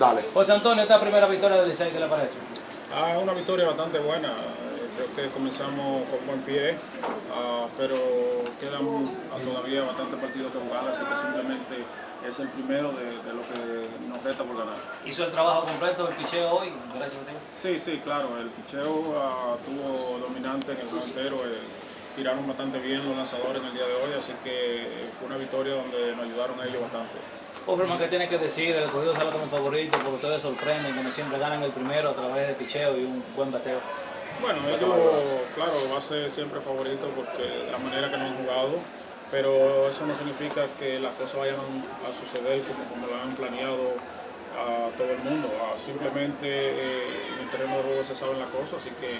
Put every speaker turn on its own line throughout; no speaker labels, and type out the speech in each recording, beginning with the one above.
Dale.
José Antonio, esta primera victoria del Licey, ¿qué le parece?
Ah, una victoria bastante buena. Creo que comenzamos con buen pie, ah, pero quedan todavía bastantes partidos que jugar, así que simplemente es el primero de, de lo que nos resta por ganar.
Hizo el trabajo completo el picheo hoy, gracias a.
Sí, sí, claro, el picheo ah, tuvo dominante en el juego entero, eh, tiraron bastante bien los lanzadores en el día de hoy, así que eh, fue una victoria donde nos ayudaron ellos bastante.
Offerman, ¿qué tiene que decir? El cogido sale como favorito porque ustedes sorprenden, como siempre ganan el primero a través de picheo y un buen bateo.
Bueno, ellos, claro, va a ser siempre favorito porque la manera que nos han jugado, pero eso no significa que las cosas vayan a suceder como, como lo han planeado a todo el mundo. Simplemente eh, en el terreno de juego se saben las cosas, así que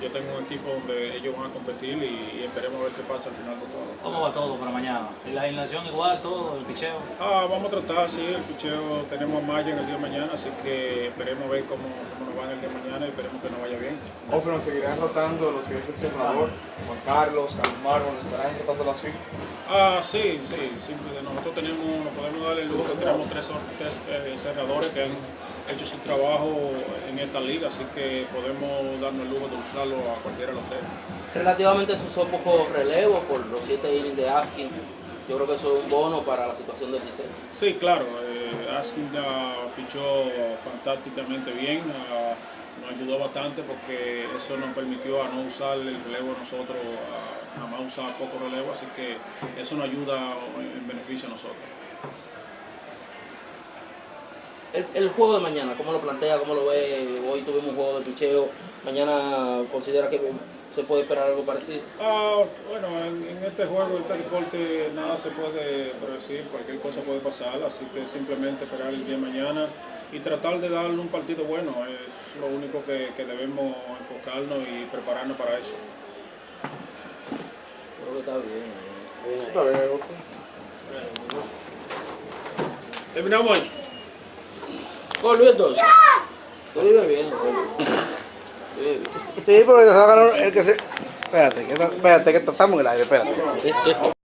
yo tengo un equipo donde ellos van a competir y, y esperemos a ver qué pasa al final de todo.
¿Cómo va todo para mañana? ¿La alineación igual, todo, el picheo?
Ah, vamos a tratar, sí, el picheo tenemos a Maya en el día de mañana, así que esperemos a ver cómo, cómo nos va en el día de mañana y esperemos que nos vaya bien.
Offerman seguirán rotando lo que es el cerrador. Juan Carlos, Carlos Marlon, estarán rotándolo así.
Ah, sí, sí, simple. Nosotros tenemos, nos podemos dar el lujo que tenemos tres, tres eh, cerradores que han hecho su trabajo en esta liga, así que podemos darnos el lujo de usarlo a cualquiera de los tres.
Relativamente se usó poco relevo por los siete innings de Askin. Yo creo que eso es un bono para la situación del Licey.
Sí, claro, eh, Askin ya pichó fantásticamente bien, ah, nos ayudó bastante porque eso nos permitió a no usar el relevo nosotros, a nada más usar poco relevo, así que eso nos ayuda en beneficio a nosotros.
El, el juego de mañana, ¿cómo lo plantea? ¿Cómo lo ve? Hoy tuvimos un juego de picheo. Mañana considera que se puede esperar algo parecido.
Ah, bueno, en, en este juego, este deporte, nada se puede predecir, cualquier cosa puede pasar, así que simplemente esperar el día de mañana y tratar de darle un partido bueno, es lo único que, que debemos enfocarnos y prepararnos para eso.
Creo que está bien. eh, bien ahí.
Está bien.
Terminamos
Tú vives bien.
Sí, porque se va a ganar el que se... Espérate, que, espérate, que estamos en el aire, espérate.